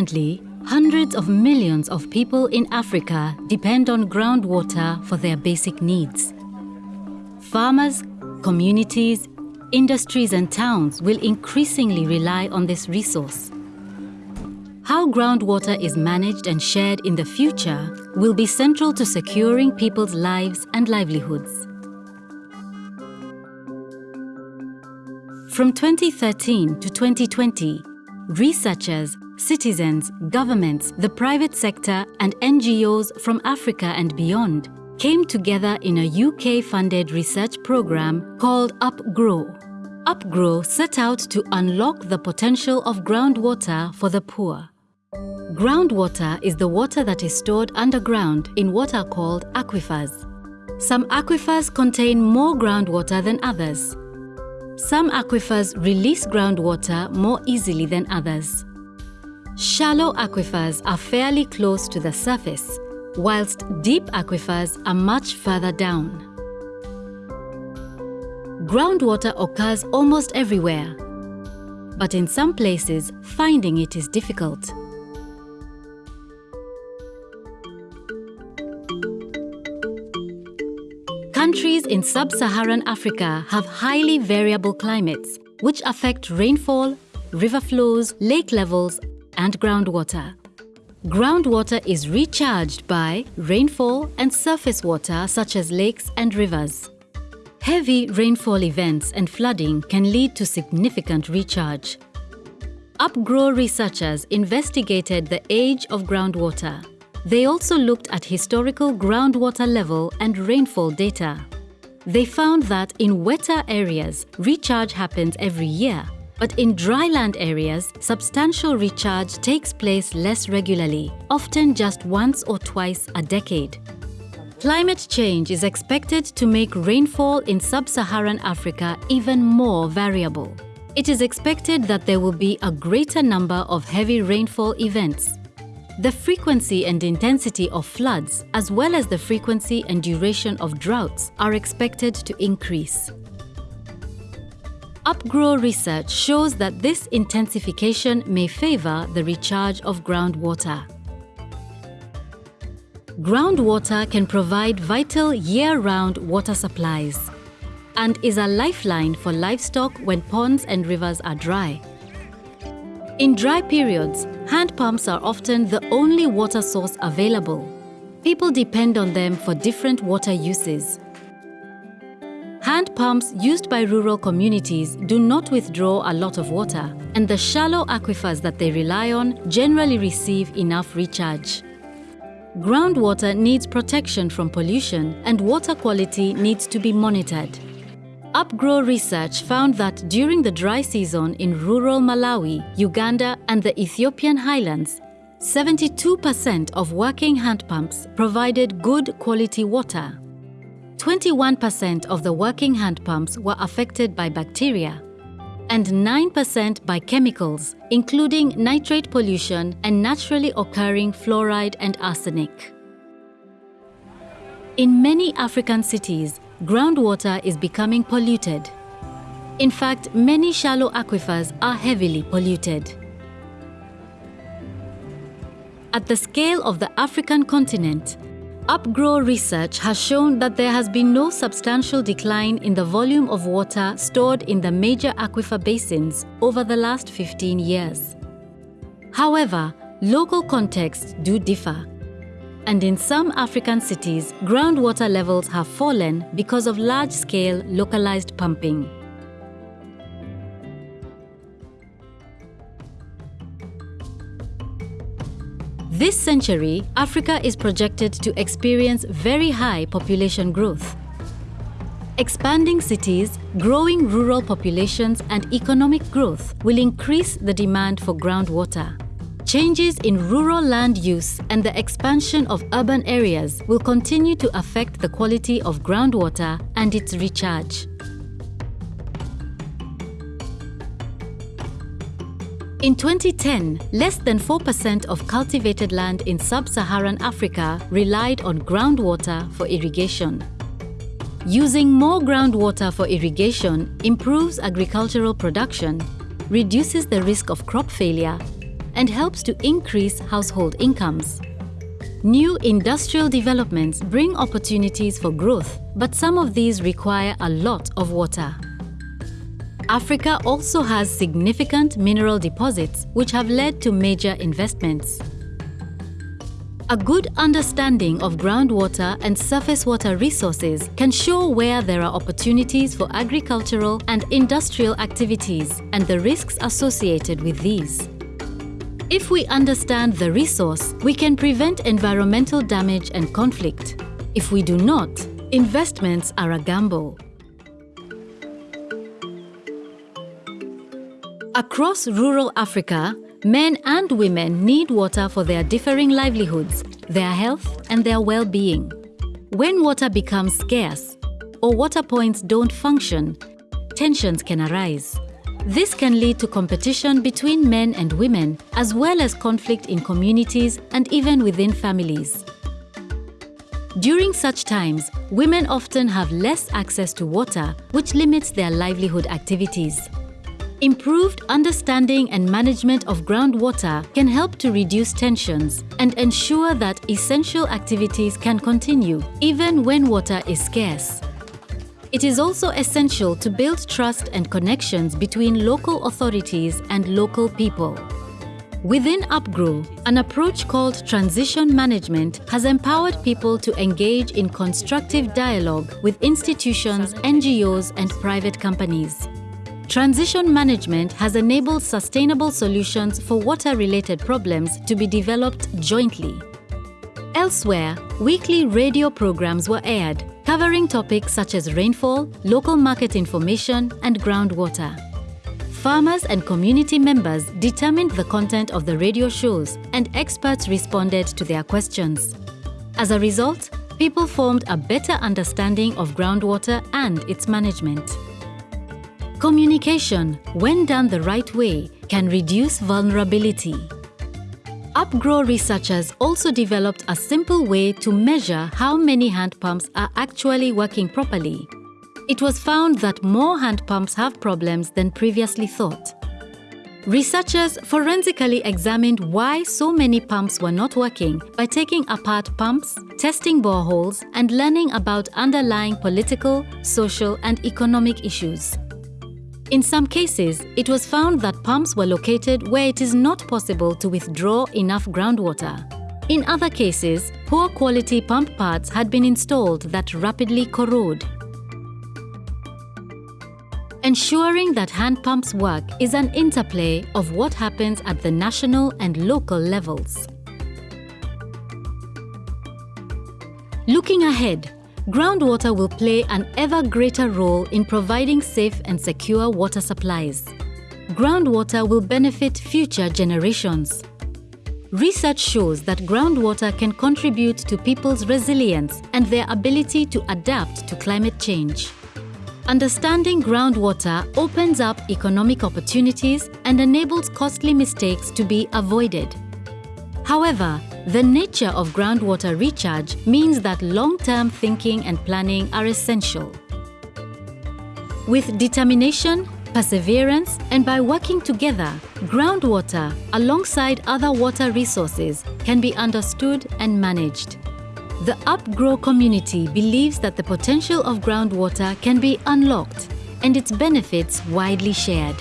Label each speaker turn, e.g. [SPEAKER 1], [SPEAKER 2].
[SPEAKER 1] Currently, hundreds of millions of people in Africa depend on groundwater for their basic needs. Farmers, communities, industries and towns will increasingly rely on this resource. How groundwater is managed and shared in the future will be central to securing people's lives and livelihoods. From 2013 to 2020, researchers, citizens, governments, the private sector and NGOs from Africa and beyond came together in a UK-funded research program called UPGro. UPGro set out to unlock the potential of groundwater for the poor. Groundwater is the water that is stored underground in what are called aquifers. Some aquifers contain more groundwater than others. Some aquifers release groundwater more easily than others. Shallow aquifers are fairly close to the surface, whilst deep aquifers are much further down. Groundwater occurs almost everywhere, but in some places finding it is difficult. Countries in sub-Saharan Africa have highly variable climates, which affect rainfall, river flows, lake levels and groundwater. Groundwater is recharged by rainfall and surface water such as lakes and rivers. Heavy rainfall events and flooding can lead to significant recharge. UPGro researchers investigated the age of groundwater. They also looked at historical groundwater level and rainfall data. They found that in wetter areas, recharge happens every year, but in dryland areas, substantial recharge takes place less regularly, often just once or twice a decade. Climate change is expected to make rainfall in sub-Saharan Africa even more variable. It is expected that there will be a greater number of heavy rainfall events, the frequency and intensity of floods, as well as the frequency and duration of droughts, are expected to increase. UPGro research shows that this intensification may favor the recharge of groundwater. Groundwater can provide vital year-round water supplies and is a lifeline for livestock when ponds and rivers are dry. In dry periods, hand pumps are often the only water source available. People depend on them for different water uses. Hand pumps used by rural communities do not withdraw a lot of water, and the shallow aquifers that they rely on generally receive enough recharge. Groundwater needs protection from pollution and water quality needs to be monitored. UPGro research found that during the dry season in rural Malawi, Uganda and the Ethiopian highlands, 72% of working hand pumps provided good quality water. 21% of the working hand pumps were affected by bacteria and 9% by chemicals, including nitrate pollution and naturally occurring fluoride and arsenic. In many African cities, groundwater is becoming polluted. In fact, many shallow aquifers are heavily polluted. At the scale of the African continent, UPGro research has shown that there has been no substantial decline in the volume of water stored in the major aquifer basins over the last 15 years. However, local contexts do differ and in some African cities, groundwater levels have fallen because of large-scale localized pumping. This century, Africa is projected to experience very high population growth. Expanding cities, growing rural populations and economic growth will increase the demand for groundwater. Changes in rural land use and the expansion of urban areas will continue to affect the quality of groundwater and its recharge. In 2010, less than 4% of cultivated land in sub-Saharan Africa relied on groundwater for irrigation. Using more groundwater for irrigation improves agricultural production, reduces the risk of crop failure and helps to increase household incomes. New industrial developments bring opportunities for growth, but some of these require a lot of water. Africa also has significant mineral deposits which have led to major investments. A good understanding of groundwater and surface water resources can show where there are opportunities for agricultural and industrial activities and the risks associated with these. If we understand the resource, we can prevent environmental damage and conflict. If we do not, investments are a gamble. Across rural Africa, Men and women need water for their differing livelihoods, their health and their well-being. When water becomes scarce or water points don't function, tensions can arise. This can lead to competition between men and women, as well as conflict in communities and even within families. During such times, women often have less access to water, which limits their livelihood activities. Improved understanding and management of groundwater can help to reduce tensions and ensure that essential activities can continue even when water is scarce. It is also essential to build trust and connections between local authorities and local people. Within UPGro, an approach called transition management has empowered people to engage in constructive dialogue with institutions, NGOs and private companies. Transition management has enabled sustainable solutions for water-related problems to be developed jointly. Elsewhere, weekly radio programs were aired, covering topics such as rainfall, local market information, and groundwater. Farmers and community members determined the content of the radio shows, and experts responded to their questions. As a result, people formed a better understanding of groundwater and its management. Communication, when done the right way, can reduce vulnerability. UPGro researchers also developed a simple way to measure how many hand pumps are actually working properly. It was found that more hand pumps have problems than previously thought. Researchers forensically examined why so many pumps were not working by taking apart pumps, testing boreholes, and learning about underlying political, social, and economic issues. In some cases, it was found that pumps were located where it is not possible to withdraw enough groundwater. In other cases, poor quality pump parts had been installed that rapidly corrode. Ensuring that hand pumps work is an interplay of what happens at the national and local levels. Looking ahead, groundwater will play an ever greater role in providing safe and secure water supplies. Groundwater will benefit future generations. Research shows that groundwater can contribute to people's resilience and their ability to adapt to climate change. Understanding groundwater opens up economic opportunities and enables costly mistakes to be avoided. However, the nature of groundwater recharge means that long-term thinking and planning are essential. With determination, perseverance, and by working together, groundwater, alongside other water resources, can be understood and managed. The UPGro community believes that the potential of groundwater can be unlocked and its benefits widely shared.